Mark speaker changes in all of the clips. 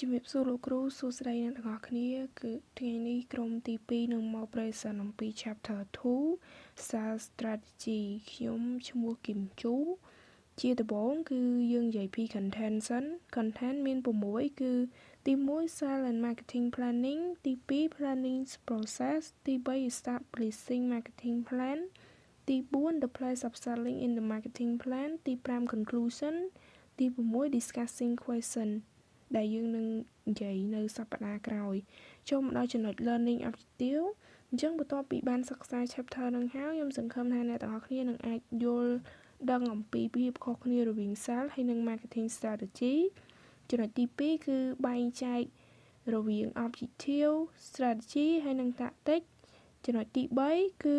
Speaker 1: ជំរាបសួរលោកគ្រូសួស្តីអ្នកទាំងអស់គ្នា គឺថ្ងៃនេះក្រុមទី2នឹងមក present អំពី chapter 2 sales strategy ខ្ញុំឈ្មោះគឹមជូជាដំបូងគឺយើងនិយាយពី content សិន content មាន6គឺទី1 sales and marketing planning ទី2 planning process ទី3 establishing marketing plan ទី4 the place of selling in the marketing plan ទី5 conclusion ទី6 discussing question ដែលយើងនឹងនិយាយនៅសប្តាហ៍ក្រោយចូលមកដល់ចំណុច learning objective អញ្ចឹងបន្ទាប់ពីបានសិក្សា chapter នឹងហើយខ្ញុំសង្ឃឹមថាអ្នកទាំងអស់គ្នានឹងអាចយល់ដឹងអំពីភាពខុសគ្នារវាង sales ហើយនិង marketing strategy ចំណុចទី2គឺបែងចែករវាង objective strategy ហើយនិង tactic ចំណុចទី3គឺ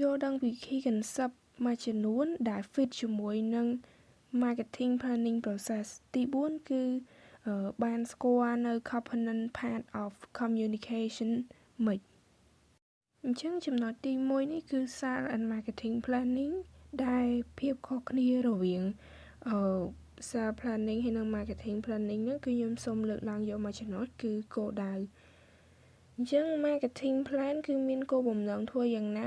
Speaker 1: យល់ដឹងពី key concept មួយចំនួនដែល fit ជាមួយនឹង marketing planning process ទី4គឺ បានស្គាល់នៅ component part of communication មិនអញ្ចឹងចំណុចទី1នេះគឺ sales and marketing planning ដែលភាពខុសគ្នារវាងអឺ sales planning ហើយនិង marketing planning ហ្នឹងគឺខ្ញុំសូមលើកឡើងយកមួយចំណុចគឺគោលដៅអញ្ចឹង marketing plan គឺមានគោលបំណងធ្វើយ៉ាងណា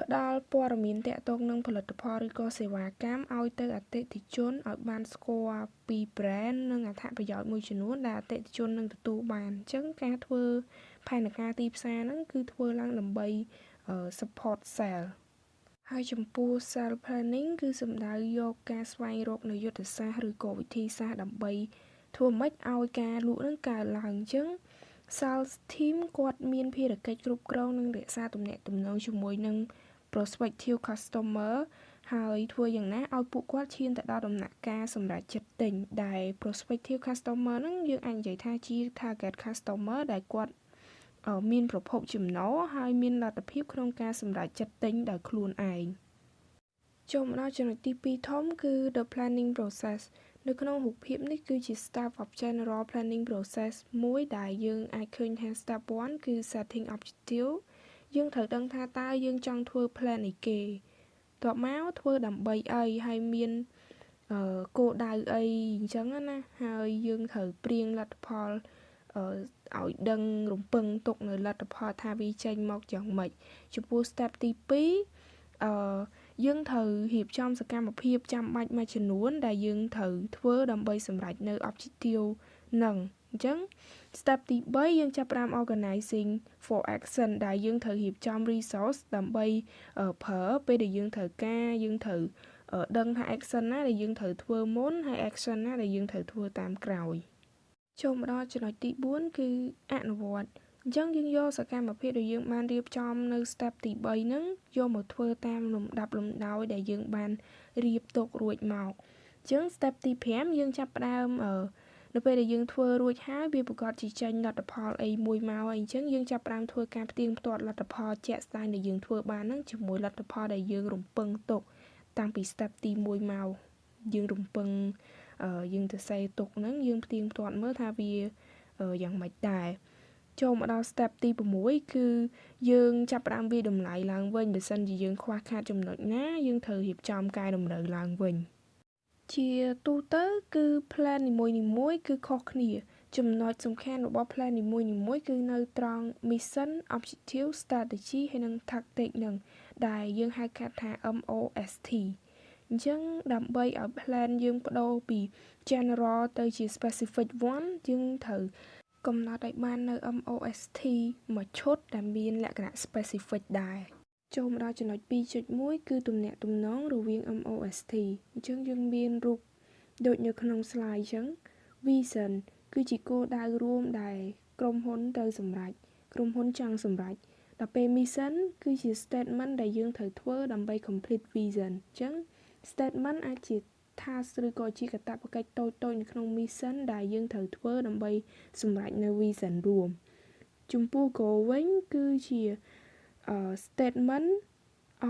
Speaker 1: ផ្ដល់ព័ត៌មានតាក់ទងនឹងផលិតផលឬក៏សេវាកម្មឲ្យទៅអតិថិជនឲ្យបានស្គាល់ពី brand និងអត្ថប្រយោជន៍មួយចំនួនដែលអតិថិជននឹងទទួលបានអញ្ចឹងការធ្វើផែនការទីផ្សារហ្នឹងគឺធ្វើឡើងដើម្បី support sale ហើយចំពោះ sales planning គឺសំដៅយកការស្វែងរកនៅយុទ្ធសាស្ត្រឬក៏វិធីសាស្ត្រដើម្បីធ្វើម៉េចឲ្យការលក់នឹងកើនឡើងអញ្ចឹង sales team គាត់មានភារកិច្ចគ្រប់គ្រងនិងរក្សាទំនាក់ទំនងជាមួយនឹង prospective customer ហើយធ្វើយ៉ាងណាឲ្យពួកគាត់ឈានទៅដល់ដំណាក់កាលសម្រាប់ចិត្តទិញដែល prospective customer ហ្នឹងយើងអាចនិយាយថាជា target customer ដែលគាត់មានប្រភពចំណូលហើយមានលទ្ធភាពក្នុងការសម្រេចចិត្តទិញដោយខ្លួនឯងចូលមកដល់ចំណុចទី2ធំគឺ the planning process នៅក្នុងរូបភាពនេះគឺជា step of general planning process មួយដែលយើងអាចឃើញថា step 1គឺ setting objective យើងត្រូវដឹងថាតើយើងចង់ធ្វើ plan អីគេតបមកធ្វើដើម្បីអីហើយមានអឺគោលដៅអីអញ្ចឹងណាហើយយើងត្រូវព្រៀងលទ្ធផលអឺឲ្យដឹងរំពឹងទុកនៅលទ្ធផលថាវាចេញមកយ៉ាងម៉េចចំពោះ step ទី2អឺយើងត្រូវរៀបចំសកម្មភាពចាំបាច់មួយចំនួន ដែលយើងត្រូវធ្វើដើម្បីសម្រេចនៅ objective នឹង អញ្ចឹង step ទី3យើងចាប់ផ្ដើម organizing for action ដែលយើងត្រូវរៀបចំ resource ដើម្បីប្រើពេលដែលយើងត្រូវការយើងត្រូវដឹងថា action ណាដែលយើងត្រូវធ្វើមុនហើយ action ណាដែលយើងត្រូវធ្វើតាមក្រោយចូលមកដល់ចំណុចទី4គឺអនុវត្តអញ្ចឹងយើងយកសកម្មភាពដែលយើងបានរៀបចំនៅ step ទី3ហ្នឹងយកមកធ្វើតាមលំដាប់លំដោយដែលយើងបានរៀបទុករួចមកអញ្ចឹង step ទី5យើងចាប់ផ្ដើមអឺ នៅពេលដែលយើងធ្វើរួចហើយវាប្រកាសជាចេញលទ្ធផលអីមួយមកអីអញ្ចឹងយើងចាប់ផ្ដើមធ្វើការផ្ទៀងផ្ទាត់លទ្ធផលជាក់ស្ដែងដែលយើងធ្វើបានហ្នឹងជាមួយលទ្ធផលដែលយើងរំពឹងទុកតាំងពី step ទី1មកយើងរំពឹងយើងទៅសេទុកហ្នឹងយើងផ្ទៀងផ្ទាត់មើលថាវាយ៉ាងម៉េចដែរចូលមកដល់ step ទី6គឺយើងចាប់ផ្ដើមវាតម្លៃឡើងវិញបើសិនជាយើងខ្វះខាតចំណុចណាយើងត្រូវរៀបចំកែតម្រូវឡើងវិញ ជាទូទៅគឺ plan នីមួយៗគឺខុសគ្នា ចំណុចសំខាន់របស់ plan នីមួយៗគឺនៅត្រង់ mission objective strategy ហើយនិង tactic នឹងដែលយើងហៅកាត់ថា MOST អញ្ចឹងដើម្បីឲ្យ plan យើងបដូរពី general ទៅជា specific one យើងត្រូវកំណត់ឲ្យបាននៅ MOST មួយឈុតដែលមានលក្ខណៈ specific ដែរ ចូលមកដល់ចំណុច2.1គឺទំនាក់ទំនងរវាង MOST អញ្ចឹងយើងមានរូបដូចនៅក្នុង slide អញ្ចឹង vision គឺជាគោលដៅរួមដែលក្រុមហ៊ុនត្រូវសម្រេចក្រុមហ៊ុនចង់សម្រេចដល់ពេល mission គឺជា statement ដែលយើងត្រូវធ្វើដើម្បី complete vision អញ្ចឹង statement អាចជា task ឬក៏ជាកាតព្វកិច្ចតូចៗនៅក្នុង mission ដែលយើងត្រូវធ្វើដើម្បីសម្រេចនៅ vision រួមចំពោះ goal វិញគឺជា uh, statement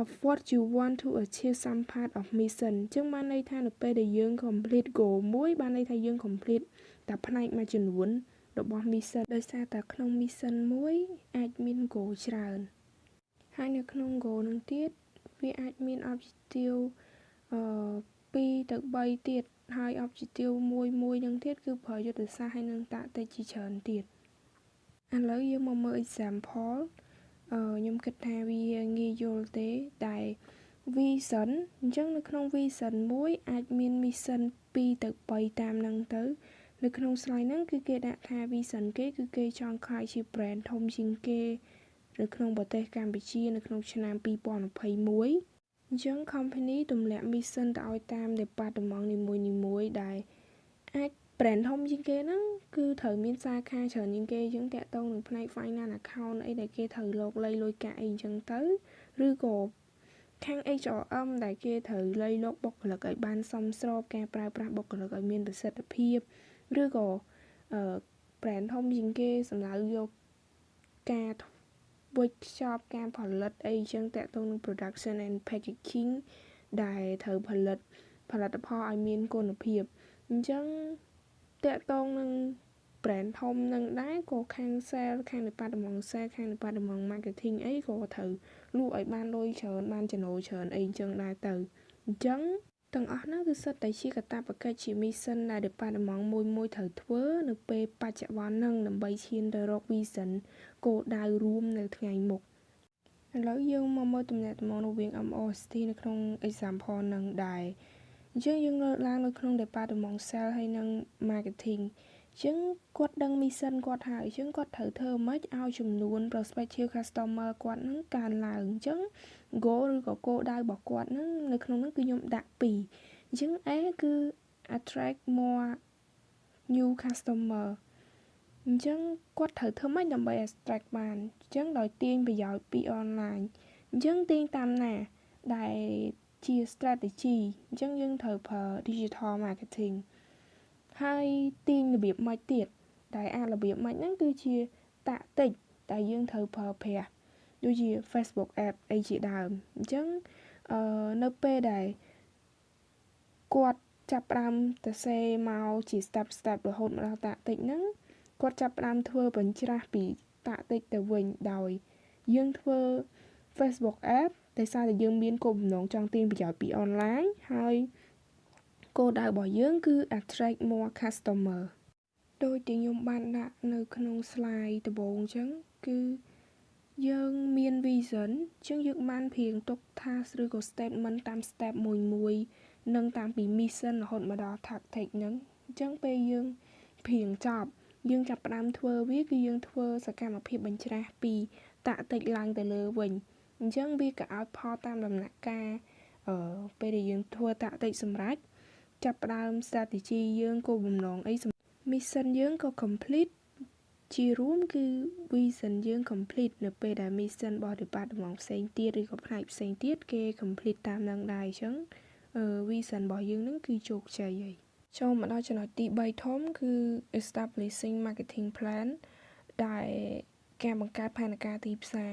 Speaker 1: of what you want to achieve some part of mission អញ្ចឹងបានន័យថានៅពេលដែលយើង complete goal មួយបានន័យថាយើង complete តែផ្នែកមួយចំនួនរបស់ mission ដោយសារតែក្នុង mission មួយអាចមាន goal ច្រើនហើយនៅក្នុង goal នឹងទៀតវាអាចមាន objective អឺ2ទៅ3ទៀតហើយ objective មួយមួយនឹងទៀតគឺប្រើយុទ្ធសាស្ត្រហើយនឹងតាក់ទិចជាច្រើនទៀតឥឡូវយើងមកមើល example អឺ ខ្ញុំគិតថាវាងាយយល់ទេតែ vision អញ្ចឹងនៅក្នុង vision មួយអាចមាន mission 2ទៅ3តាមហ្នឹងទៅនៅក្នុង slide ហ្នឹងគឺគេដាក់ថា vision គេគឺគេចង់ខ្លាយជា brand ធំជាងគេនៅក្នុងប្រទេសកម្ពុជានៅក្នុងឆ្នាំ2021អញ្ចឹង company ទម្លាក់ mission ទៅឲ្យតាម department នីមួយៗដែលអាច brand ធំជាងគេហ្នឹងគឺត្រូវមានសាខាច្រើនជាងគេអញ្ចឹងតាក់ទងនឹងផ្នែក finance account អីដែលគេត្រូវលោកលៃលុយកាក់អីអញ្ចឹងទៅឬក៏ខាង HRM ដែលគេត្រូវលៃលោកបុគ្គលិកឲ្យបានសមស្របការប្រើប្រាស់បុគ្គលិកឲ្យមានប្រសិទ្ធភាពឬក៏អឺ brand ធំជាងគេសម្ដៅយកការវេចខ្ចប់ការផលិតអីចឹងតាក់ទងនឹង production and packaging ដែលត្រូវផលិតផលិតផលឲ្យមានគុណភាពអញ្ចឹង តាក់ទងនឹង brand ធំនឹងដែរក៏ខាង sale ខាង department sale ខាង department marketing អីក៏ត្រូវលក់ឲ្យបានលុយច្រើនបានចំណូលច្រើនអីចឹងដែរទៅអញ្ចឹងទាំងអស់ហ្នឹងគឺសិតតែជាកាតព្វកិច្ចជា mission ដែល department មួយមួយត្រូវធ្វើនៅពេលបច្ចុប្បន្នហ្នឹងដើម្បីឈានទៅរក vision គោលដៅរួមនៅថ្ងៃមុខឥឡូវយើងមកមើលទំនាក់ទំនងរវាង MOST នៅក្នុង example នឹងដែរ អញ្ចឹងយើងលើកឡើងនៅក្នុង department sales ហើយនិង marketing អញ្ចឹងគាត់ដឹង mission គាត់ហើយអញ្ចឹងគាត់ត្រូវធ្វើម៉េចឲ្យចំនួន prospective customer គាត់នឹងកើនឡើងអញ្ចឹង goal ឬក៏គោលដៅរបស់គាត់នឹងនៅក្នុងនោះគឺខ្ញុំដាក់2អញ្ចឹង A គឺ attract more new customer អញ្ចឹងគាត់ត្រូវធ្វើម៉េចដើម្បី attract បានអញ្ចឹងដោយទាញប្រយោជន៍ពី online អញ្ចឹងទាញតាមណាដែល ជា strategy អញ្ចឹងយើងត្រូវប្រើ digital marketing ហើយទាញរបៀបម៉េចទៀតដែលអារបៀបម៉េចហ្នឹងគឺជាតាក់ទិចតែយើងត្រូវប្រើប្រាស់ដូចជា Facebook app អីជាដើមអញ្ចឹងអឺនៅពេលដែលគាត់ចាប់ផ្ដើមទៅសេមកជា step step រហូតមកដល់តាក់ទិចហ្នឹងគាត់ចាប់ផ្ដើមធ្វើបញ្ច្រាស់ពីតាក់ទិចទៅវិញដោយយើងធ្វើ Facebook app តែសារតែយើងមានគោលបំណងចង់ទាញប្រយោជន៍ពីអនឡាញហើយគោលដៅរបស់យើងគឺ attract more customer ដោយที่ខ្ញុំបានដាក់នៅក្នុង slide ដំបូងអញ្ចឹងគឺយើងមាន vision អញ្ចឹងយើងបានព្រៀងទុក task ឬក៏ statement តាម step មួយមួយនិងតាំងពី mission រហូតមកដល់ tactic ហ្នឹងអញ្ចឹងពេលយើងព្រៀងចប់យើងចាប់ផ្ដើមធ្វើវាគឺយើងធ្វើសកម្មភាពបញ្ច្រាស់ពីតាក់តិចឡើងទៅលើវិញ អញ្ចឹងវាក៏ឲ្យផលតាមដំណាក់កាលអឺពេលដែលយើងធ្វើតាក់តិចសម្រាប់ចាប់ផ្ដើម strategy យើងគោលបំណងអី mission យើងក៏ complete ជារួមគឺ vision យើង complete នៅពេលដែល mission របស់ department ផ្សេងទៀតឬក៏ផ្នែកផ្សេងទៀតគេ complete តាមនឹងដែរអញ្ចឹងអឺ vision របស់យើងនឹងគឺជោគជ័យហើយចូលមកដល់ចំណុចទី3ធំគឺ establishing marketing plan ដែលការបង្កើតផែនការទីផ្សារ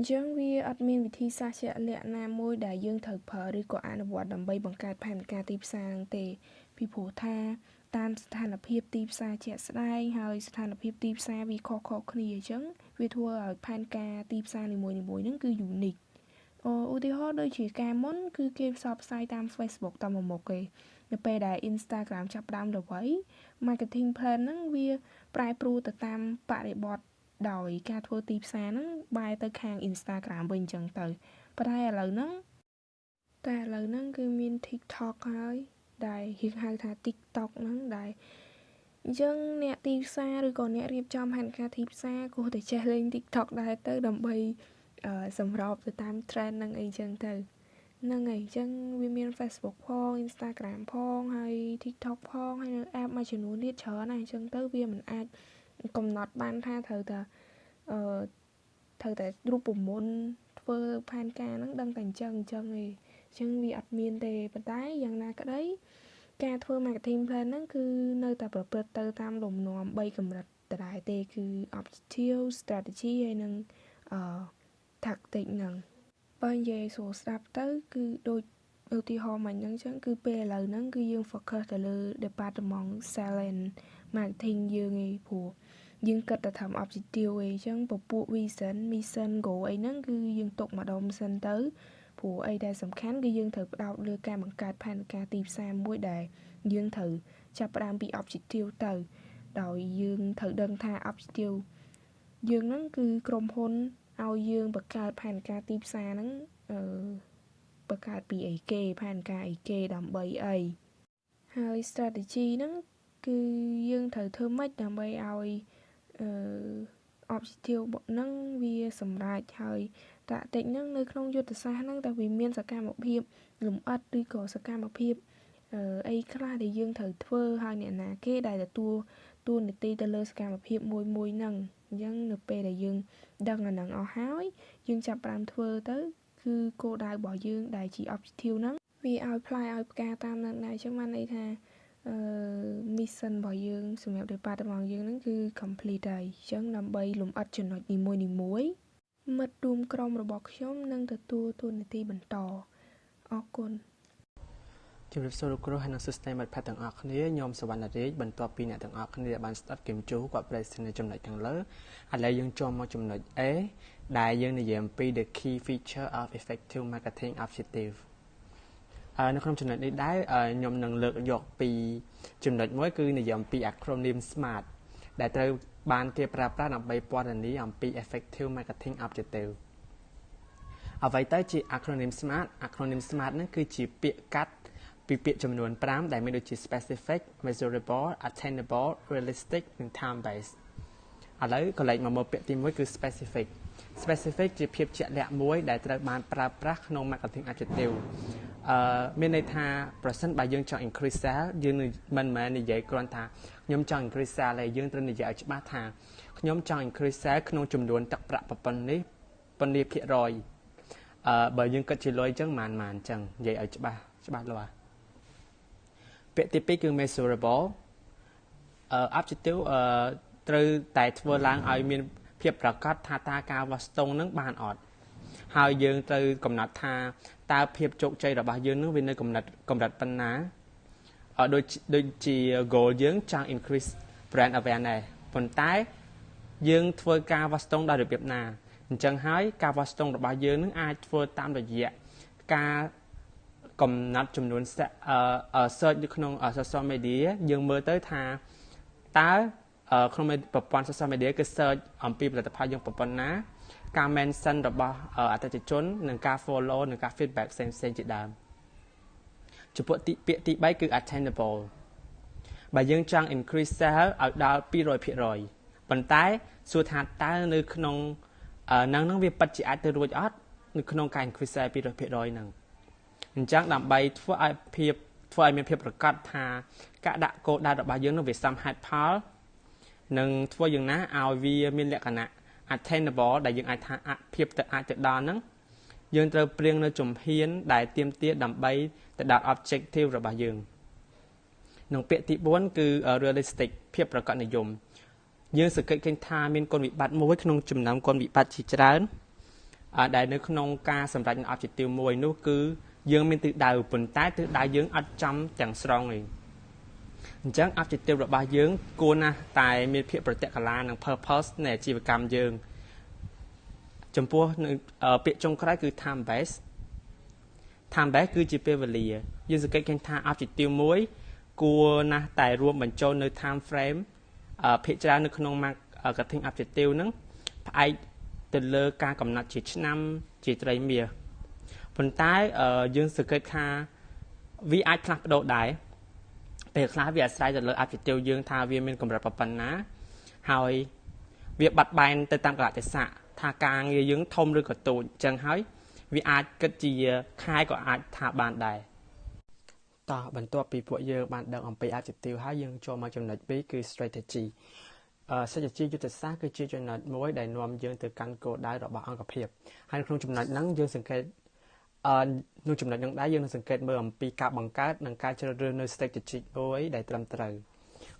Speaker 1: អញ្ចឹងវាអត់មានវិធីសាស្ត្រជាក់លាក់ណាមួយដែលយើងត្រូវប្រើឬក៏អនុវត្តដើម្បីបង្កើតផែនការទីផ្សារហ្នឹងទេ ពីព្រោះថាតាមស្ថានភាពទីផ្សារជាក់ស្ដែងហើយស្ថានភាពទីផ្សារវាខុសៗគ្នាអញ្ចឹងវាធ្វើឲ្យផែនការទីផ្សារនីមួយៗហ្នឹងគឺ unique ឧទាហរណ៍ដូចជាការមុនគឺគេផ្សព្វផ្សាយតាម Facebook តាមមុខគេនៅពេលដែល Instagram ចាប់ផ្ដើមល្បី marketing plan ហ្នឹងវាប្រែប្រួលទៅតាមបរិបទ ដោយការធ្វើទីផ្សារហ្នឹងបែរទៅខាង Instagram វិញអញ្ចឹងទៅប៉ុន្តែឥឡូវហ្នឹងតែឥឡូវហ្នឹងគឺមាន TikTok ហើយដែលហៀងហៅថា TikTok ហ្នឹងដែលអញ្ចឹងអ្នកទីផ្សារឬក៏អ្នករៀបចំផែនការទីផ្សារគួរតែចេះលេង TikTok ដែរទៅដើម្បីសម្របទៅតាម trend ហ្នឹងអីចឹងទៅហ្នឹងហើយអញ្ចឹងវាមាន Facebook ផង Instagram ផងហើយ TikTok ផងហើយនៅ app មួយចំនួនទៀតច្រើនណាស់អញ្ចឹងទៅវាមិនអាច កំណត់បានថាត្រូវតែអឺត្រូវតែរូបមន្តធ្វើផែនការហ្នឹងដឹងតែអញ្ចឹងអញ្ចឹងឯងអញ្ចឹងវាអត់មានទេប៉ុន្តែយ៉ាងណាក្តីការធ្វើ marketing plan ហ្នឹងគឺនៅតែប្រព្រឹត្តទៅតាមលំនាំ3កម្រិតដដែលទេគឺ objective strategy ហើយនិងអឺ tactic ហ្នឹងបើនិយាយស្រួលស្ដាប់ទៅ គឺដូចឧទាហរណ៍មកអញ្ចឹងចឹងគឺពេលឥឡូវហ្នឹងគឺយើង focus ទៅលើ department sales and marketing យើងឯងព្រោះ យើងគិតតែថា objective ឯងចឹងពពួក vision mission goal អីហ្នឹងគឺយើងទុកម្ដុំសិនទៅព្រោះអីដែលសំខាន់គឺយើងត្រូវផ្ដោតលើការបង្កើតផែនការទីផ្សារមួយដែលយើងត្រូវចាប់ផ្ដើមពី objective ទៅ ដោយយើងត្រូវដឹងថា objective យើងហ្នឹងគឺក្រុមហ៊ុនឲ្យយើងបង្កើតផែនការទីផ្សារហ្នឹងអឺបង្កើតពីអីគេផែនការអីគេដើម្បីអីហើយ strategy ហ្នឹងគឺយើងត្រូវធ្វើម៉េចដើម្បីឲ្យ អឺ objective ហ្នឹងវាសម្រេចហើយតាក់ទិចហ្នឹងនៅក្នុងយុទ្ធសាស្ត្រហ្នឹងតើវាមានសកម្មភាពលំអិតឬក៏សកម្មភាពអីខ្លះដែលយើងត្រូវធ្វើហើយអ្នកណាគេដែលទទួលតួនាទីទៅលើសកម្មភាពមួយមួយហ្នឹងអញ្ចឹងនៅពេលដែលយើងដឹងអាហ្នឹងអស់ហើយយើងចាប់ផ្ដើមធ្វើទៅគឺគោលដៅរបស់យើងដែលជា objective ហ្នឹងវាឲ្យផ្លែឲ្យផ្កាតាមនឹងដែរអញ្ចឹងបានន័យថា អឺ mission របស់យើងសម្រាប់ department យើងហ្នឹងគឺ complete ហើយអញ្ចឹងដើម្បីលំអិតចំណុចនីមួយនីមួយមិត្តរួមក្រុមរបស់ខ្ញុំនឹងទទួលតួនាទីបន្តអរគុណ
Speaker 2: ជំរាបសួរលោកគ្រូហើយនិងសិស្សមិត្តភ័ក្តិទាំងអស់គ្នាខ្ញុំសវណ្ណរាជបន្ទាប់ពីអ្នកទាំងអស់គ្នាបានស្ដាប់គឹមជូគាត់ប្រែស្រាវចំណុចខាងលើឥឡូវយើងចូលមកចំណុច A ដែលយើងនិយាយអំពី the key feature of effective marketing objective នៅក្នុងចំណុចនេះដែរខ្ញុំនឹងលើកយកពីចំណុចមួយគឺនិយាយអំពី acronym SMART ដែលត្រូវបានគេប្រើប្រាស់ដើម្បីពណ៌នាអំពី effective marketing objective អ្វីទៅជា acronym SMART acronym SMART ហ្នឹងគឺជាពាក្យកាត់ពីពាក្យចំនួន5ដែលមានដូចជា specific measurable attainable realistic និង time based ឥឡូវក៏លេខមកមើលពាក្យទី1គឺ specific specific ជាភាពជាក់លាក់មួយដែលត្រូវបានប្រើប្រាស់ក្នុង marketing adjective អឺមានន័យថាប្រសិនបើយើងចង់ increase sale យើងមិនមែននិយាយគ្រាន់ថាខ្ញុំចង់ increase sale ទេយើងត្រូវនិយាយឲ្យច្បាស់ថាខ្ញុំចង់ increase sale ក្នុងចំនួនទឹកប្រាក់ប៉ុណ្ណេះប៉ុណ្ណេះភាគរយអឺបើយើងគិតជាលុយអញ្ចឹងប៉ុន្មានអញ្ចឹងនិយាយឲ្យច្បាស់ច្បាស់លាស់ពាក្យទី2គឺ measurable អឺ objective អឺត្រូវតែធ្វើឡើងឲ្យមានភាពប្រកបថាតើការវាស់ស្ទង់នឹងបានអត់ ហើយយើងត្រូវកំណត់ថាតើភាពជោគជ័យរបស់យើងនឹងវានៅកម្រិតកម្រិតប៉ុណ្ណាអត់ដូចដូចជា goal យើងចង់ increase brand awareness ប៉ុន្តែយើងធ្វើការវាស់ស្ទង់ដោយរបៀបណាអញ្ចឹងហើយការវាស់ស្ទង់របស់យើងនឹងអាចធ្វើតាមរយៈការកំណត់ចំនួន search នៅក្នុង social media យើងមើលទៅថាតើក្នុងប្រព័ន្ធ social media គឺ search អំពីផលិតផលយើងប៉ុណ្ណា ការ mention របស់អតិថិជន និងការ follow និងការ feedback ផ្សេងផ្សេងជាដើមចំពោះទីពាក្យទី3គឺ attainable បើយើងចង់ increase sale ឲ្យដល់200%ប៉ុន្តែសួរថាតើនៅក្នុងនឹងនឹងវាពិតជាអាចទៅរួចអត់នៅក្នុងការ increase sale 200%ហ្នឹងអញ្ចឹងដើម្បីធ្វើឲ្យភាពធ្វើឲ្យមានភាពប្រកបថាការដាក់គោលដៅរបស់យើងនឹងវាសមហេតុផល និងធ្វើយ៉ាងណាឲ្យវាមានលក្ខណៈ attainable ដែលយើងអាចថាភាពទៅអាចទៅដល់ហ្នឹងយើងត្រូវព្រៀងនៅជំហាន ដែលទៀមទាដើម្បីទៅដល់ objective របស់យើងក្នុងពាក្យទី4គឺ realistic ភាពប្រកបនិយមយើងសង្កេតឃើញថាមានគុណវិបត្តិមួយក្នុងចំណោមគុណវិបត្តិជាច្រើនដែលនៅក្នុងការសម្រេច objective មួយនោះគឺយើងមានទិសដៅប៉ុន្តែទិសដៅយើងអត់ចំទាំងស្រុងទេ អញ្ចឹង objective របស់យើងគួរណាស់តែមានភាពប្រតិកលានឹង purpose នៃអាជីវកម្មយើងចំពោះពាក្យចុងក្រោយគឺ time base time base គឺជាពេលវេលាយើងសង្កេតឃើញថា objective មួយគួរណាស់តែរួមបញ្ចូលនៅ time frame ភាគច្រើននៅក្នុង marketing objective ហ្នឹងផ្អែកទៅលើការកំណត់ជាឆ្នាំជាត្រីមាសប៉ុន្តែយើងសង្កេតថាវាអាចផ្លាស់ប្ដូរដែរ ពេលខ្លះវាអាស្រ័យទៅលើ attitude យើងថាវាមានកម្រិតប៉ុណ្ណាហើយវាបាត់បែនទៅតាមកលៈទេសៈថាការងារយើងធំឬក៏តូចអញ្ចឹងហើយវាអាចគិតជាខែក៏អាចថាបានដែរតោះបន្ទាប់ពីពួកយើងបានដឹងអំពី adjective ហើយយើងចូលមកចំណុច2គឺ strategy អឺ strategy យុទ្ធសាស្ត្រគឺជាចំណុចមួយដែលនាំយើងទៅកាន់គោលដៅរបស់អង្គភាពហើយក្នុងចំណុចហ្នឹងយើងសង្កេត អឺនៅចំណុចនឹងដែរយើងនឹងសង្កេតមើលអំពីការបង្កើតនិងការជ្រើសរើសនៅ strategy មួយដែលត្រឹមត្រូវ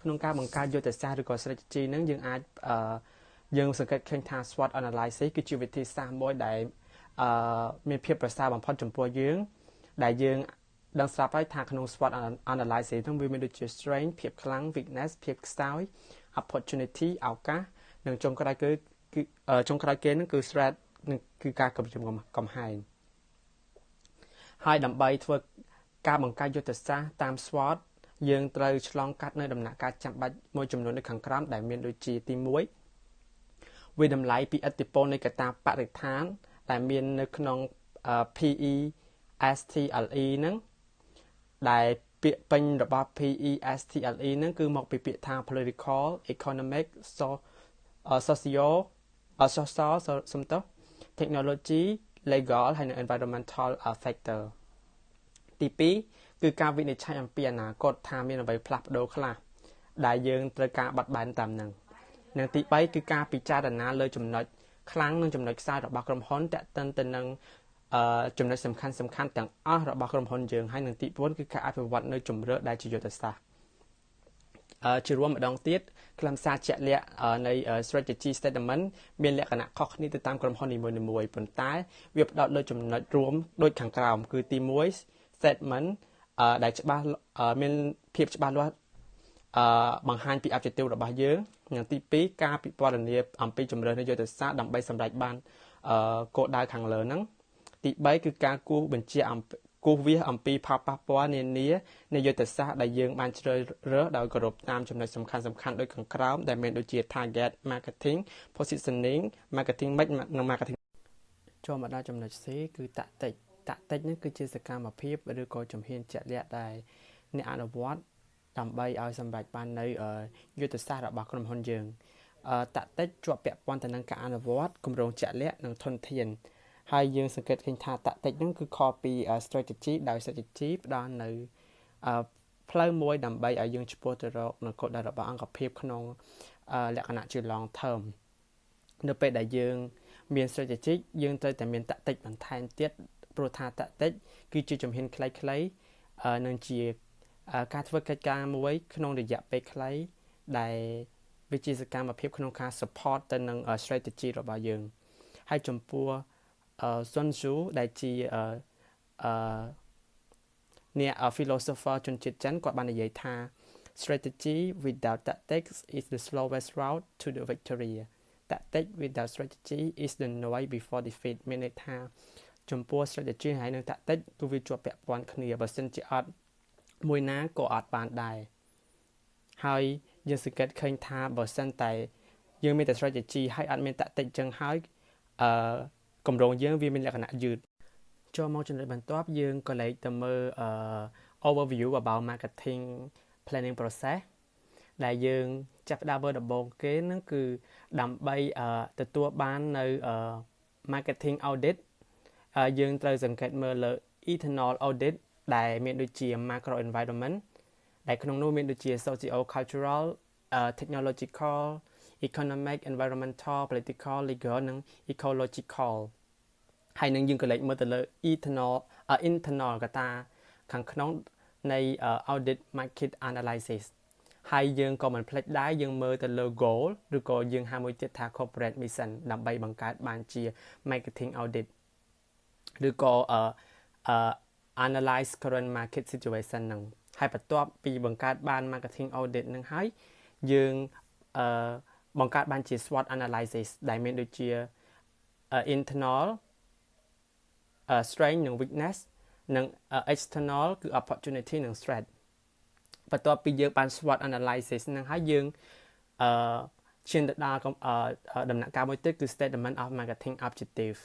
Speaker 2: ក្នុងការបង្កើតយុទ្ធសាស្ត្រឬក៏ strategy ហ្នឹងយើងអាចអឺយើងសង្កេតឃើញថា SWOT analysis គឺជាវិធីសាស្ត្រមួយដែលអឺមានភាពប្រសើរបំផុតចំពោះយើង ដែលយើងដឹងស្រាប់ហើយថាក្នុង SWOT analysis ហ្នឹងវាមានដូចជា strength ភាពខ្លាំង weakness ភាពខ្សោយ opportunity ឱកាសនិងចុងក្រោយគឺគឺចុងក្រោយគេហ្នឹងគឺ threat គឺការកំជំកំហែង ហើយដើម្បីធ្វើការបង្កើតយុទ្ធសាស្ត្រតាម SWOT យើងត្រូវឆ្លងកាត់នៅដំណាក់កាលចាំបាច់មួយចំនួននៅខាងក្រោមដែលមានដូចជាទី1វិតម្លៃពីឥទ្ធិពលនៃកត្តាបរិស្ថាន ដែលមាននៅក្នុង PE STLE ហ្នឹងដែលពាក្យពេញរបស់ PESTLE ហ្នឹងគឺមកពីពាក្យថា political economic socio social សំទោស technology legal ហើយនិង environmental factor ទី2គឺការវិនិច្ឆ័យអំពីអនាគតថាមានអ្វីផ្លាស់ប្ដូរខ្លះដែលយើងត្រូវការបត់បែនតាមនឹងនិងទី3គឺការពិចារណាលើចំណុចខ្លាំងនិងចំណុចខ្សោយរបស់ក្រុមហ៊ុនតេតិនទៅនឹងអឺចំណុចសំខាន់សំខាន់ទាំងអស់របស់ក្រុមហ៊ុនយើងហើយនឹងទី4គឺការអភិវឌ្ឍនៅជំរឿដែលជាយុទ្ធសាស្ត្រអឺ ជារួមម្ដងទៀតខ្លឹមសារជាក់លាក់នៃ strategy statement មានលក្ខណៈខុសគ្នាទៅតាមក្រុមហ៊ុននីមួយៗប៉ុន្តែវាផ្ដោតលើចំណុចរួមដូចខាងក្រោមគឺទី1 statement ដែលច្បាស់មានភាពច្បាស់លាស់អឺបង្ហាញពី objective របស់យើងនិងទី2ការពិពណ៌នាអំពីជំរឿននយោបាយសាស្ត្រដើម្បីសម្រេចបានអឺគោលដៅខាងលើហ្នឹងទី3គឺការគូសបញ្ជាអំ គូសវាសអំពីផលប៉ះពាល់នានានៃយុទ្ធសាស្ត្រដែលយើងបានជ្រើសរើសដោយគោរពតាមចំណុចសំខាន់សំខាន់ដូចខាងក្រោមដែលមានដូចជា target marketing positioning marketing mix និង marketing ចូលមកដល់ចំណុច C គឺតាក់ទិចតាក់ទិចនេះគឺជាសកម្មភាពឬក៏ជំហានជាក់លាក់ដែលអ្នកអនុវត្តដើម្បីឲ្យសម្រេចបាននៅយុទ្ធសាស្ត្ររបស់ក្រុមហ៊ុនយើងតាក់ទិចជាប់ពាក់ព័ន្ធទៅនឹងការអនុវត្តគម្រោងជាក់លាក់និងធនធាន ហើយយើងសង្កេតឃើញថាតាក់ទិចហ្នឹងគឺខុសពី strategy ដោយ strategy ផ្ដល់នៅផ្លូវមួយដើម្បីឲ្យយើងឆ្ពោះទៅរកនៅគោលដៅរបស់អង្គភាពក្នុងលក្ខណៈជា long term នៅពេលដែលយើង មាន strategy យើងត្រូវតែមានតាក់ទិចបន្ថែមទៀតព្រោះថាតាក់ទិចគឺជាជំហានខ្លីៗនឹងជាការធ្វើកិច្ចការមួយក្នុងរយៈពេលខ្លីដែលវាជាសកម្មភាពក្នុងការ support ទៅនឹង strategy របស់យើង ហើយចំពោះ Sun Tzu ដែលជាអឺអ្នក philosopher ជនជាតិចិនគាត់បាននិយាយថា strategy without tactics is the slowest route to the victory tactic without strategy is the noise before defeat មានន័យថាចំពោះ strategy ហើយនឹង tactic គឺវាជាប់ពាក់ព័ន្ធគ្នាបើសិនជាអត់មួយណាក៏អត់បានដែរហើយយើងសង្កេតឃើញថាបើសិនតែយើងមានតែ strategy ហើយអត់មាន tactic ចឹងហើយអឺ កម្រងយើងវាមានលក្ខណៈយឺតចូលមកចំណុចបន្ទាប់យើងក៏លេខទៅមើលអឺ overview about marketing planning process ដែលយើងចាប់ផ្ដើមមើលដំបូងគេហ្នឹងគឺដើម្បីទទួលបាននៅ marketing audit យើងត្រូវសង្កេតមើលលើ internal audit ដែលមានដូចជា macro environment ដែលក្នុងនោះមានដូចជា socio cultural technological economic environmental political legal និង ecological ហើយនឹងយើងក៏លេចមើលទៅលើ internal internal កតាខាងក្នុងនៃ audit market analysis ហើយយើងក៏មិនភ្លេចដែរយើងមើលទៅលើ goal ឬក៏យើងហៅមួយទៀតថា corporate mission ដើម្បីបង្កើតបានជា marketing audit ឬក៏ analyze current market situation ហ្នឹងហើយបន្ទាប់ពីបង្កើតបាន marketing audit ហ្នឹងហើយយើងអឺបង្កើតបានជា SWOT analysis ដែលមានដូចជា internal strength និង weakness និង external គឺ opportunity និង threat បន្ទាប់ពីយើងបាន SWOT analysis ហ្នឹងហើយយើងអឺឈានទៅដល់ដំណាក់កាលមួយទៀតគឺ statement of marketing objective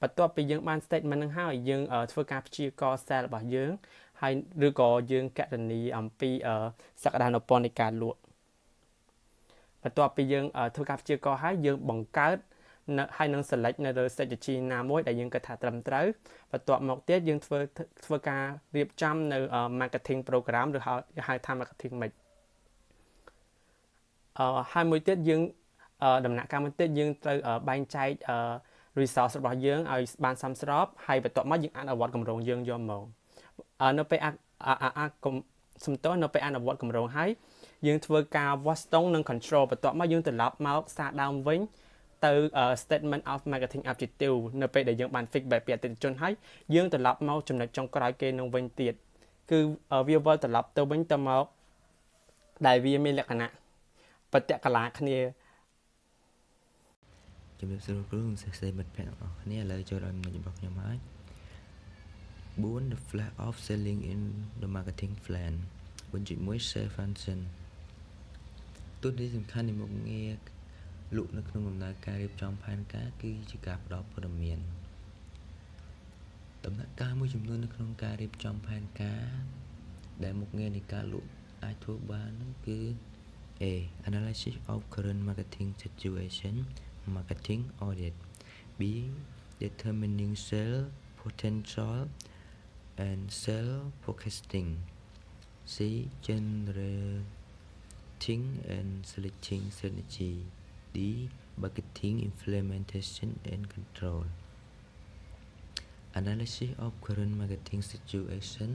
Speaker 2: បន្ទាប់ពីយើងបាន statement ហ្នឹងហើយយើងធ្វើការព្យាករណ៍ sale របស់យើងហើយឬក៏យើងកណនីអំពីសក្តានុពលនៃការលក់បន្ទាប់ពីយើងធ្វើការព្យាករណ៍ហើយយើងបង្កើតនៅ ហើយនឹង select នៅលើ strategy ណាមួយដែលយើងគិតថាត្រឹមត្រូវបន្ទាប់មកទៀតយើងធ្វើធ្វើការរៀបចំនៅ marketing program ឬហៅថា marketing mix អឺហើយមួយទៀតយើងដំណាក់កាលមួយទៀតយើងត្រូវបែងចែក resource របស់យើងឲ្យបានសមស្របហើយបន្ទាប់មកយើងអនុវត្តគម្រោងយើងយកមកនៅពេលអាសំទោសនៅពេលអនុវត្តគម្រោងហើយយើងធ្វើការវាស់ស្ទង់និង control បន្ទាប់មកយើងត្រឡប់មកសារដើមវិញ ទៅ statement of marketing objective នៅពេលដែលយើងបាន feedback ពីអតិថិជនហើយយើងត្រឡប់មកចំណុចចុងក្រោយគេនឹងវិញទៀតគឺវាវិលត្រឡប់ទៅវិញទៅមកដែលវាមានលក្ខណៈបតិកលាគ្នា
Speaker 3: ជំរាបសួរគ្រូនិងសិស្សមិត្តភ័ក្តិទាំងអស់គ្នាឥឡូវចូលដល់ចំណុចរបស់ខ្ញុំហើយ4 the flash of selling in the marketing plan 4.1 sale function ទូនីសំខាន់នៃមុខងារ លក់នៅក្នុងដំណើរការរៀបចំផែនការគឺជាការផ្ដល់ព័ត៌មានដំណាក់កាលមួយចំនួននៅក្នុងការរៀបចំផែនការដែលមុខងារនៃការលក់អាចធ្វើបាននោះគឺ A analysis of current marketing situation marketing audit B determining sale potential and sale forecasting C generating and selecting strategy D marketing implementation and control analysis of current marketing situation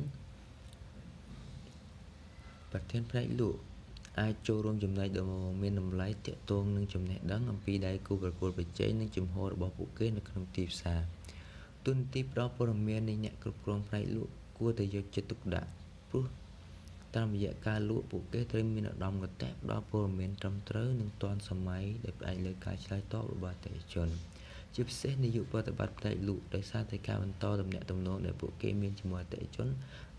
Speaker 3: ប្រធានផ្នែកលក់អាចចូលរួមចំណែកដ៏មានតម្លៃទាក់ទងនឹងចំណេះដឹងអំពីដៃគូប្រកួតប្រជែងនិងជំហររបស់ពួកគេនៅក្នុងទីផ្សារទូនទីផ្ដល់ព័ត៌មាននៃអ្នកគ្រប់គ្រងផ្នែកលក់គួរតែយកចិត្តទុកដាក់ព្រោះ តាមរយៈការលក់ពួកគេត្រូវមានឧត្តមគតិផ្ដល់ព័ត៌មានត្រឹមត្រូវនិងទាន់សម័យដែលផ្អែកលើការឆ្លើយតបរបស់អតិថិជនជាពិសេសនាយកប្រតិបត្តិផ្នែកលក់ដោយសារតែការបន្តទំនាក់ទំនងដែលពួកគេមានជាមួយអតិថិជន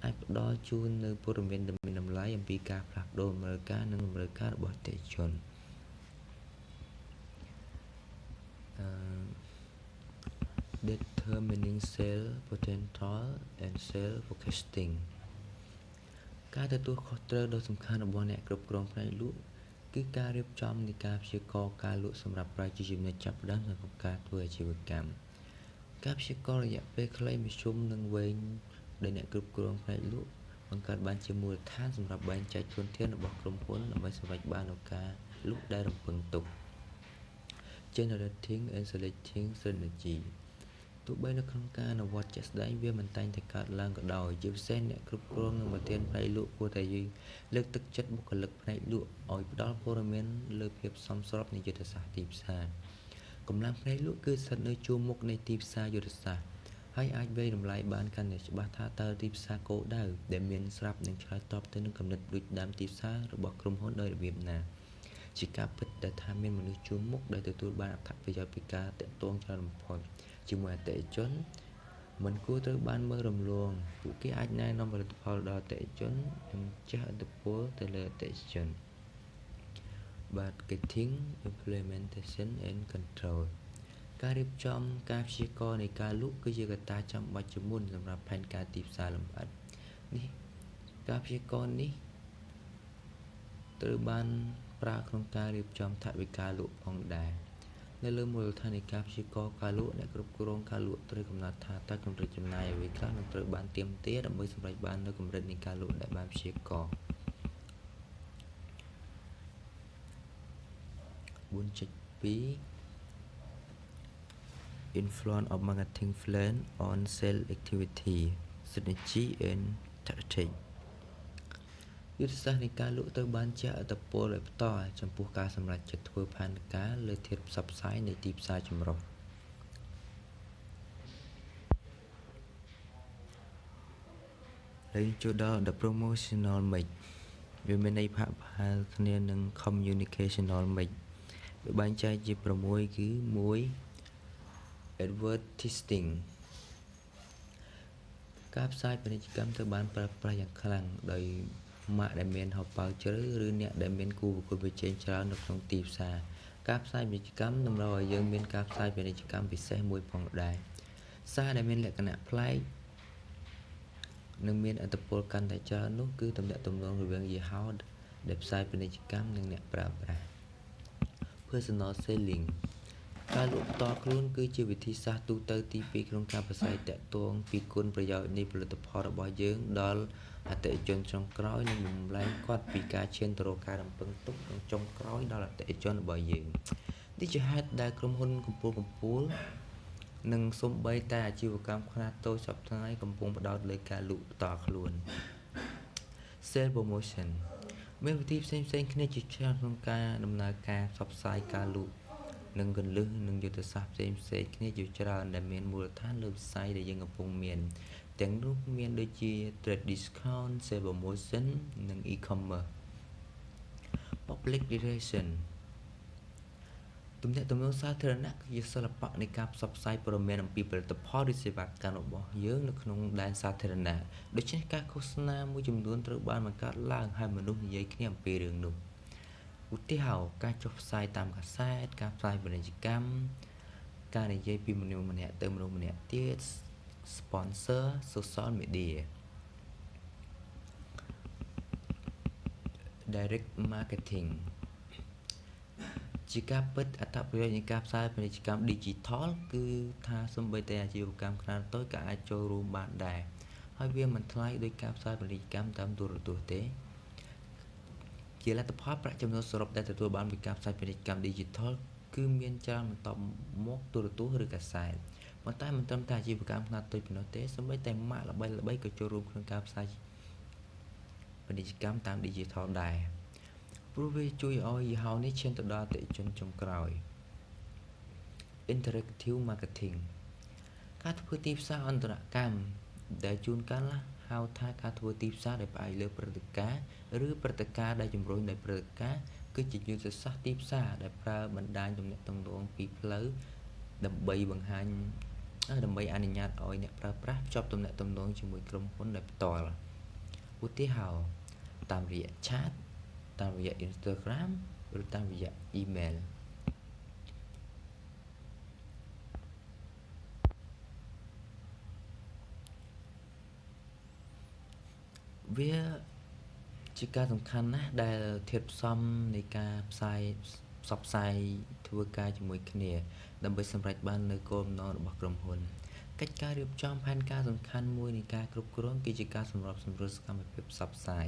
Speaker 3: អាចផ្ដល់ជូននូវព័ត៌មានដ៏មានតម្លៃអំពីការផ្លាស់ប្ដូរតម្រូវការនិងតម្រូវការរបស់អតិថិជនអឺ determining sale potential and sale forecasting ការទទួលខុសត្រូវដ៏សំខាន់របស់អ្នកគ្រប់គ្រងផ្នែកលក់គឺការរៀបចំនៃការព្យាករណ៍ការលក់សម្រាប់ប្រជាជនអ្នកចាប់ផ្ដើមសម្រាប់ការធ្វើអាជីវកម្មការព្យាករណ៍រយៈពេលខ្លីមធ្យមនិងវែងដែលអ្នកគ្រប់គ្រងផ្នែកលក់បង្កើតបានជាមូលដ្ឋានសម្រាប់បែងចែកធនធានរបស់ក្រុមហ៊ុនដើម្បីសម្រេចបាននូវការលក់ដែលរំពឹងទុក generating and selecting strategy ទោះបីនៅក្នុងការអនុវត្តជាក់ស្ដែងវាមិនតែងតែកើតឡើងក៏ដោយជាពិសេសអ្នកគ្រប់គ្រងនិងប្រធានផ្នែកលក់គួរតែលើកទឹកចិត្តបុគ្គលិកផ្នែកលក់ឲ្យផ្ដល់ព័ត៌មានលើភាពសមស្របនៃយុទ្ធសាស្ត្រទីផ្សារកម្លាំងផ្នែកលក់គឺស្ថិតនៅជួរមុខនៃទីផ្សារយុទ្ធសាស្ត្រហើយអាចវេតម្លៃបានកាន់តែច្បាស់ថាតើទីផ្សារគោលដៅដែលមានស្រាប់នឹងឆ្លើយតបទៅនឹងគំនិតដូចដើមទីផ្សាររបស់ក្រុមហ៊ុនដោយរបៀបណា ជាការពិតដែលថាមានមនុស្សជួរមុខដែលទទួលបានអត្ថប្រយោជន៍ពីការតាក់ទងច្រើនបំផុតជាមួយអតិថិជនមិនគួរត្រូវបានមើលរំលងពួកគេអាចណែនាំផលិតផលដល់អតិថិជននិងជះឥទ្ធិពលទៅលើអតិថិជន marketing implementation and control ការរៀបចំការព្យាករណ៍នៃការលក់គឺជាកត្តាចាំបាច់ជាមុនសម្រាប់ផែនការទីផ្សារលម្អិតនេះការព្យាករណ៍នេះត្រូវបាន ប្រើក្នុងការរៀបចំថវិកាលក់ផងដែរនៅលើមូលដ្ឋាននៃការព្យាករណ៍ការលក់អ្នកគ្រប់គ្រងការលក់ត្រូវកំណត់ថាតើកម្រិតចំណាយអ្វីខ្លះនឹងត្រូវបានទៀមទាដើម្បីសម្រេចបាននូវកម្រិតនៃការលក់ដែលបានព្យាករណ៍4.2 influence of marketing plan on sales activity strategy and tactics យុទ្ធសាស្ត្រនៃការលក់ត្រូវបានជះឥទ្ធិពលដោយផ្ទាល់ចំពោះការសម្រេចចិត្តធ្វើផែនការលើធាតុផ្សព្វផ្សាយនៃទីផ្សារចម្រុះហើយចូលដល់ the promotional mix វាមានន័យផាកផាលគ្នានឹង communicational mix វាបែងចែកជា6គឺ1 advertising ការផ្សាយពាណិជ្ជកម្មត្រូវបានប្រើប្រាស់យ៉ាងខ្លាំងដោយ ម៉ាកដែលមានហោប៉ៅជ្រៅឬអ្នកដែលមានគូប្រកួតប្រជែងច្រើននៅក្នុងទីផ្សារការផ្សាយពាណិជ្ជកម្មតម្រូវឲ្យយើងមានការផ្សាយពាណិជ្ជកម្មពិសេសមួយផងដែរសារដែលមានលក្ខណៈប្លែកនិងមានអត្តពលកាន់តែច្រើននោះគឺតំណាក់តំណងរវាងយីហោដែលផ្សាយពាណិជ្ជកម្មនិងអ្នកប្រើប្រាស់ personal selling ការលក់ផ្ទាល់ខ្លួនគឺជាវិធីសាស្ត្រទូទៅទី2ក្នុងការផ្សាយតាក់ទងពីគុណប្រយោជន៍នៃផលិតផលរបស់យើងដល់ អតិថិជនចុងក្រោយនិងបំលែងគាត់ពីការឈានទៅរកការរំពឹងទុកក្នុងចុងក្រោយដល់អតិថិជនរបស់យើងនេះជាហេតុដែលក្រុមហ៊ុនកំពូលកំពូលនិងសំបីតែអាជីវកម្មខ្នាតតូចសប្តាហ៍កំពុងផ្ដោតលើការលក់ផ្ទាល់ខ្លួន sale promotion មានវិធីផ្សេងផ្សេងគ្នាជាច្រើនក្នុងការដំណើរការផ្សព្វផ្សាយការលក់និងកលឹះនិងយុទ្ធសាស្ត្រផ្សេងផ្សេងគ្នាជាច្រើនដែលមានមូលដ្ឋានលើវិស័យដែលយើងកំពុងមាន ទាំងនោះមានដូចជា trade discount, sale promotion និង e-commerce public relation ទំនាក់ទំនងសាធារណៈគឺជាសិល្បៈនៃការផ្សព្វផ្សាយព័ត៌មានអំពីផលិតផលឬសេវាកម្មរបស់យើងនៅក្នុងដែនសាធារណៈដូច្នេះការឃោសនាមួយចំនួនត្រូវបានបង្កើតឡើងហើយមនុស្សនិយាយគ្នាអំពីរឿងនោះឧទាហរណ៍ការចុះផ្សាយតាមកាសែតការផ្សាយពាណិជ្ជកម្មការនិយាយពីមនុស្សម្នាក់ទៅមនុស្សម្នាក់ទៀត sponsor social media direct marketing ជាការពិតអត្ថប្រយោជន៍នៃការផ្សាយពាណិជ្ជកម្ម Digital គឺថាសំបីតែអាជីវកម្មខ្នាតតូចក៏អាចចូលរួមបានដែរហើយវាមិនថ្លៃដោយការផ្សាយពាណិជ្ជកម្មតាមទូរទស្សន៍ទេជាលទ្ធផលប្រាក់ចំណូលសរុបដែលទទួលបានពីការផ្សាយពាណិជ្ជកម្ម Digital គឺមានច្រើនបន្តមកទូរទស្សន៍ឬកាសែត ប៉ុន្តែមិនត្រឹមតែអាជីវកម្មខ្នាតតូចប៉ុណ្ណោះទេសូម្បីតែម៉ាកល្បីៗក៏ចូលរួមក្នុងការផ្សាយពាណិជ្ជកម្មតាម Digital ដែរព្រោះវាជួយឲ្យយីហោនេះឈានទៅដល់អតិថិជនចុងក្រោយ Interactive Marketing ការធ្វើទីផ្សារអន្តរកម្មដែលជួនកាលហៅថាការធ្វើទីផ្សារដែលផ្អែកលើព្រឹត្តិការណ៍ឬព្រឹត្តិការណ៍ដែលជំរុញដោយព្រឹត្តិការណ៍គឺជាយុទ្ធសាស្ត្រទីផ្សារដែលប្រើបណ្ដាញទំនាក់ទំនងពីផ្លូវដើម្បីបង្ហាញ ដើម្បីអនុញ្ញាតឲ្យអ្នកប្រើប្រាស់ភ្ជាប់ទំនាក់ទំនងជាមួយក្រុមហ៊ុនដោយផ្ទាល់ឧទាហរណ៍តាមរយៈ chat តាមរយៈ Instagram ឬតាមរយៈ email វាជាការសំខាន់ណាស់ដែលធាតុផ្សំនៃការផ្សាយ ផ្សព្វផ្សាយធ្វើការជាមួយគ្នា ដើម្បីសម្រេចបាននូវគោលបំណងរបស់ក្រុមហ៊ុនកិច្ចការរៀបចំផែនការសំខាន់មួយនៃការគ្រប់គ្រងគឺជាការសម្របសម្រួលសកម្មភាពផ្សព្វផ្សាយ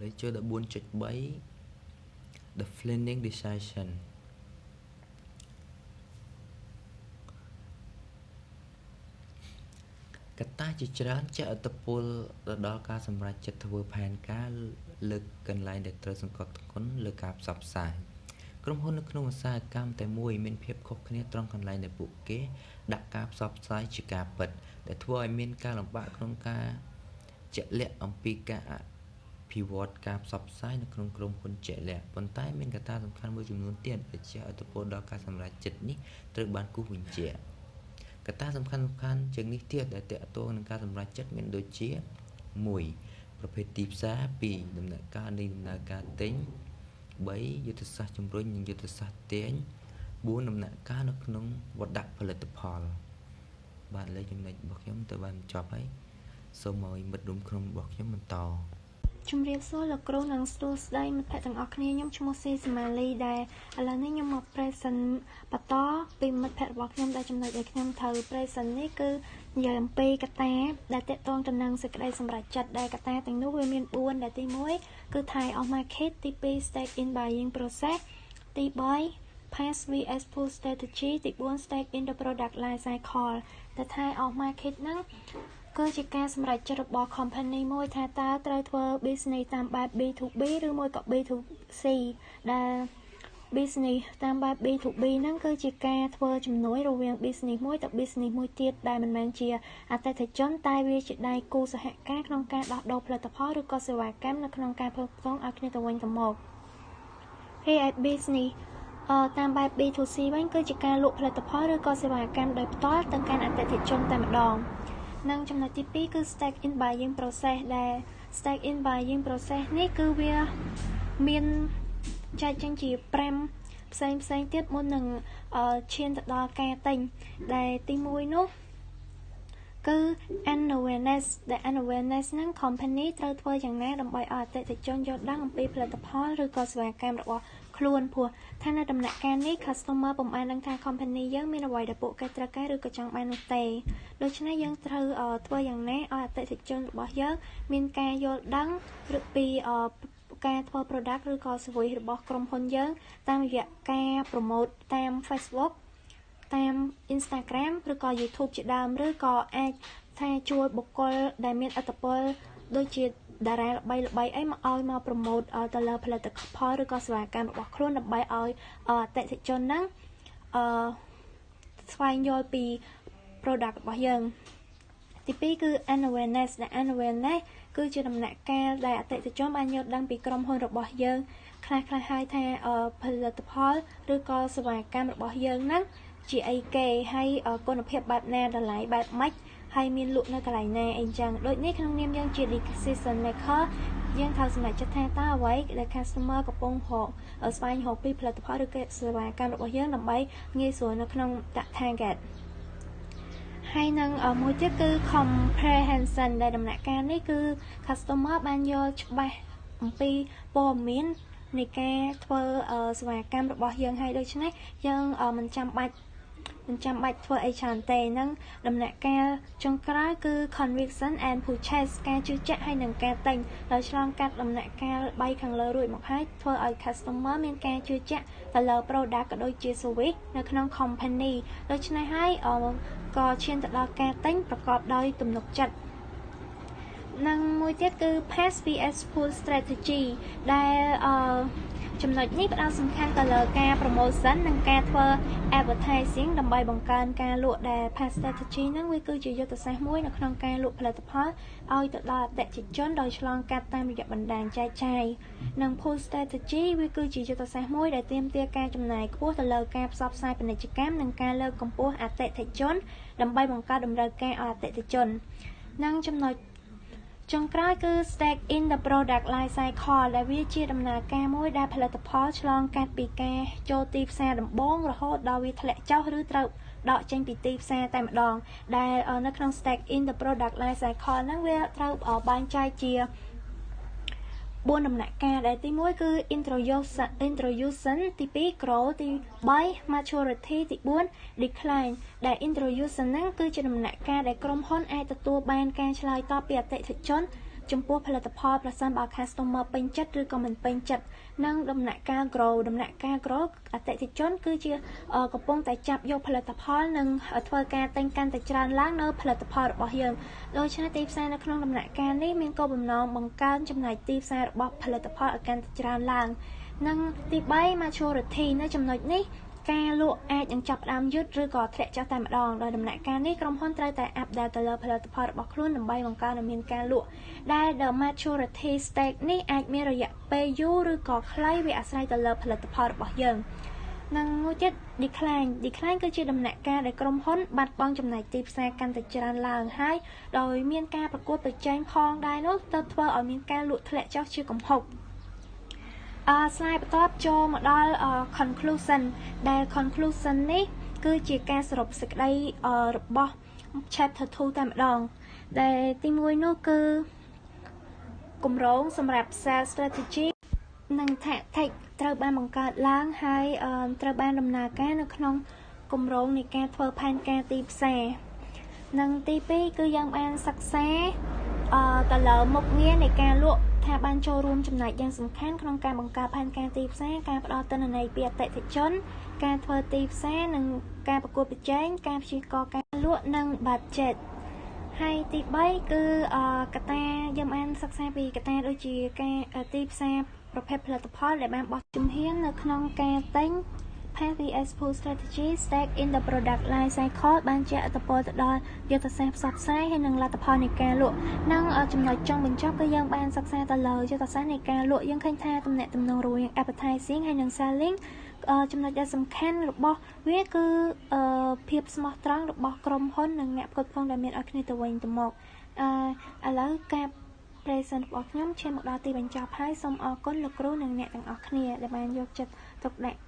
Speaker 3: លេខចូល14.3 The Planning Decision កត្តាជាច្រើនជះឥទ្ធិពលទៅដល់ការសម្រេចចិត្តធ្វើផែនការ លើកកន្លែងដែលត្រូវសង្កត់ធ្ងន់លើការផ្សព្វផ្សាយក្រុមហ៊ុននៅក្នុងឧស្សាហកម្មតែមួយមានភាពខុសគ្នាត្រង់កន្លែងដែលពួកគេដាក់ការផ្សព្វផ្សាយជាការពិតដែលធ្វើឲ្យមានការលំបាកក្នុងការជាក់លាក់អំពីការអភិវឌ្ឍការផ្សព្វផ្សាយនៅក្នុងក្រុមហ៊ុនជាក់លាក់ប៉ុន្តែមានកត្តាសំខាន់មួយចំនួនទៀតដែលជះឥទ្ធិពលដល់ការសម្រេចចិត្តនេះត្រូវបានគូសបញ្ជាក់កត្តាសំខាន់សំខាន់ជាងនេះទៀតដែលតកតងនឹងការសម្រេចចិត្តមានដូចជា1 ប្រភេទទីផ្សារ2ដំណាក់កាលនៃដំណើរការទិញ3យុទ្ធសាស្ត្រជំរុញនិងយុទ្ធសាស្ត្រទាញ4ដំណាក់កាលនៅក្នុងវត្តដាក់ផលិតផល បាទលេខចំណុចរបស់ខ្ញុំទៅបានចប់ហើយសូមឲ្យមិត្តរួមក្រុមរបស់ខ្ញុំបន្ត
Speaker 4: ជំរាបសួរលោកគ្រូនិងស្ទូស្ដីមិត្តភ័ក្តិទាំងអស់គ្នាខ្ញុំឈ្មោះសេសម៉ាលីដែលឥឡូវនេះខ្ញុំមក present បន្តពីមិត្តភ័ក្តិរបស់ខ្ញុំដែលចំណុចដែលខ្ញុំត្រូវ present នេះគឺនិយាយអំពីកត្តាដែលតកតងទៅនឹងសេចក្តីសម្រេចចិត្តដែលកត្តាទាំងនោះវាមាន4ដែលទី1គឺ Thai off market ទី2 stake in buying process ទី3 pass vs pull strategy ទី4 stake in the product life cycle តែ Thai off market ហ្នឹង គឺជាការសម្រេចចិត្តរបស់ company មួយថាតើត្រូវធ្វើ business តាមបែប B2B ឬមួយក៏ B2C ដែល business តាមបែប B2B ហ្នឹងគឺជាការធ្វើជំនួយរវាង business មួយទៅ business មួយទៀតដែលមិនមែនជាអតិថិជនតែវាជាដៃគូសហការក្នុងការដោះដូរផលិតផលឬក៏សេវាកម្មនៅក្នុងការផ្គត់ផ្គង់ឲ្យគ្នាទៅវិញទៅមកហើយឯ business អឺតាមបែប B2C វិញគឺជាការលក់ផលិតផលឬក៏សេវាកម្មដោយផ្ទាល់ទៅកាន់អតិថិជនតែម្ដង និងចំណុចទី2គឺ stack in buying process ដែល stack in buying process នេះគឺវាមានចែកចេញជា5ផ្សេងផ្សេងទៀតមុននឹងឈានទៅដល់ការទិញដែលទី1នោះគឺ awareness ដែល awareness ហ្នឹង company ត្រូវធ្វើយ៉ាងណាដើម្បីឲ្យអតិថិជនយល់ដឹងអំពីផលិតផលឬក៏សេវាកម្មរបស់ ខ្លួនព្រោះថានៅដំណាក់កាលនេះ customer ពុំបានដឹងថា company យើងមានអ្វីដែលពួកគេត្រូវការឬក៏ចង់បាននោះទេដូច្នេះយើងត្រូវធ្វើយ៉ាងណាឲ្យអតិថិជនរបស់យើងមានការយល់ដឹងឬពីការធ្វើ product ឬក៏ service របស់ក្រុមហ៊ុនយើង តាមរយៈការ promote តាម Facebook តាម Instagram ឬក៏ YouTube ជាដើមឬក៏អាចថាជួយបុគ្គលដែលមានឥទ្ធិពលដូចជា តារាល្បីល្បីអីមកឲ្យមកប្រម៉ូតទៅលើផលិតផលឬក៏សេវាកម្មរបស់ខ្លួនដើម្បីឲ្យអតិថិជនហ្នឹងអឺស្វែងយល់ពី product របស់យើងទី2គឺ awareness ដែល awareness គឺជាដំណាក់កាលដែលអតិថិជនបានយល់ដឹងពីក្រុមហ៊ុនរបស់យើងខ្លះខ្លះហើយថាផលិតផលឬក៏សេវាកម្មរបស់យើងហ្នឹងជាអីគេហើយគុណភាពបែបណាតម្លៃបែបម៉េច ហើយមានលក់នៅកន្លែងណាអីចឹងដូចនេះក្នុងនាមយើងជា decision maker យើងត្រូវសម្រេចចិត្តថាតើអ្វីដែល customer កំពុងរកស្វែងរកពីផលិតផលឬក៏សេវាកម្មរបស់យើងដើម្បីងាយស្រួលនៅក្នុងដាក់ target ហើយនឹងមួយទៀតគឺ comprehension ដែលដំណាក់កាលនេះគឺ customer បានយល់ច្បាស់អំពីព័ត៌មាននៃការធ្វើសេវាកម្មរបស់យើងហើយដូច្នេះយើងមិនចាំបាច់ មិនចាំបាច់ធ្វើអីច្រើនទេនឹងដំណាក់កាលចុងក្រោយគឺ conviction and purchase ការជឿជាក់ហើយនិងការទិញដោយឆ្លងកាត់ដំណាក់កាល3ខាងលើរួចមកហើយធ្វើឲ្យ customer មានការជឿជាក់ទៅលើ product ក៏ដូចជា service នៅក្នុង company ដូច្នេះហើយក៏ឈានទៅដល់ការទិញប្រកបដោយទំនុកចិត្ត និងមួយទៀតគឺ pass vs pull strategy ដែលអឺចំណុចនេះផ្ដោតសំខាន់ទៅលើការ promotion និងការធ្វើ advertising ដើម្បីបង្កើនការលក់ដែល pass strategy ហ្នឹងវាគឺជាយុទ្ធសាស្ត្រមួយនៅក្នុងការលក់ផលិតផលឲ្យទៅដល់អតិថិជនដោយឆ្លងកាត់តាមរយៈបណ្ដាញចែកចាយនិង pull strategy វាគឺជាយុទ្ធសាស្ត្រមួយដែលទាមទារការចំណាយខ្ពស់ទៅលើការផ្សព្វផ្សាយពាណិជ្ជកម្មនិងការលើកកម្ពស់អតិថិជនដើម្បីបង្កើតតម្រូវការឲ្យអតិថិជននិងចំណុច ចុងក្រោយគឺ stake in the product life cycle ដែលវាជាដំណើរការមួយដែលផលិតផលឆ្លងកាត់ពីការចូលទីផ្សារដំបូងរហូតដល់វាធ្លាក់ចុះឬត្រូវដកចេញពីទីផ្សារតែម្ដងដែលនៅក្នុង stake in the product life cycle ហ្នឹងវាត្រូវបែងចែកជា 4ដំណាក់កាលដែលទី1គឺ introduction introduction ទី2 grow ទី3 maturity ទី4 decline ដែល introduction ហ្នឹងគឺជាដំណាក់កាលដែលក្រុមហ៊ុនអាចទទួលបានការឆ្លើយតបពីអតិថិជន ចំពោះផលិតផលប្រសិនបើ customer ពេញចិត្តឬក៏មិនពេញចិត្តនិងដំណាក់កាល grow ដំណាក់កាល grow អតិថិជន គឺជាកំពុងតែចាប់យកផលិតផលនិងធ្វើការទិញកាន់តែច្រើនឡើងនៅផលិតផលរបស់យើងដូច្នេះទីផ្សារនៅក្នុងដំណាក់កាលនេះមានគោលបំណងបង្កើនចំណាយទីផ្សាររបស់ផលិតផលឲ្យកាន់តែច្រើនឡើងនិងទី3 maturity នៅចំណុចនេះ ការលក់អាចនឹងចាប់ផ្ដើមយឺតឬក៏ធ្លាក់ចុះតែម្ដងដោយដំណាក់កាលនេះក្រុមហ៊ុនត្រូវតែអាប់ដេតទៅលើផលិតផលរបស់ខ្លួនដើម្បីបង្កើនឲ្យមានការលក់ដែល the maturity stage នេះអាចមានរយៈពេលយូរឬក៏ខ្លីវាអាស្រ័យទៅលើផលិតផលរបស់យើងនិងមួយទៀត decline decline គឺជាដំណាក់កាលដែលក្រុមហ៊ុនបាត់បង់ចំណែកទីផ្សារកាន់តែច្រើនឡើងហើយដោយមានការប្រកួតប្រជែងផងដែរនោះទៅធ្វើឲ្យមានការលក់ធ្លាក់ចុះជាកំហុក អឺ slide បន្ទាប់ចូលមកដល់ conclusion ដែល conclusion នេះ គឺជាការសរុបសេចក្តីរបស់ chapter 2តែម្ដង ដែលទី1នោះគឺគម្រោងសម្រាប់ sales strategy និង tactic ត្រូវបានបង្កើតឡើងហើយត្រូវបានដំណើរការនៅក្នុងគម្រោងនៃការធ្វើផែនការទីផ្សារនិងទី2គឺយើងបានសិក្សាអឺទៅលើមុខងារនៃការលក់ ថាបានចូលរួមចំណែកយ៉ាងសំខាន់ក្នុងការបង្កើតផែនការទីផ្សារការផ្ដល់ទិន្នន័យពីអតិថិជន ការធ្វើទីផ្សារនិងការប្រកួតប្រជែងការព្យាករណ៍ការលក់និង budget ហើយទី3គឺកត្តាយើងបានសិក្សាពីកត្តាដូចជាការទីផ្សារប្រភេទផលិតផលដែលបានបោះជំហាននៅក្នុងការទិញ PVS Pool Strategy Stack in the Product Life Cycle បានជះឥទ្ធិពលទៅដល់យុទ្ធសាស្ត្រផ្សព្វផ្សាយហើយនិងលទ្ធផលនៃការលក់និងចំណុចចុងបញ្ចប់គឺយើងបានសិក្សាទៅលើយុទ្ធសាស្ត្រនៃការលក់យើងឃើញថាទំនាក់ទំនងរវាង advertising ហើយនិង selling ចំណុចដែលសំខាន់របស់វាគឺភាពស្មោះត្រង់របស់ក្រុមហ៊ុននិងអ្នកផ្គត់ផ្គង់ដែលមានឲ្យគ្នាទៅវិញទៅមកអឺឥឡូវការ present របស់ខ្ញុំឈានមកដល់ទីបញ្ចប់ហើយសូមអរគុណលោកគ្រូនិងអ្នកទាំងអស់គ្នាដែលបានយកចិត្តទុកដាក់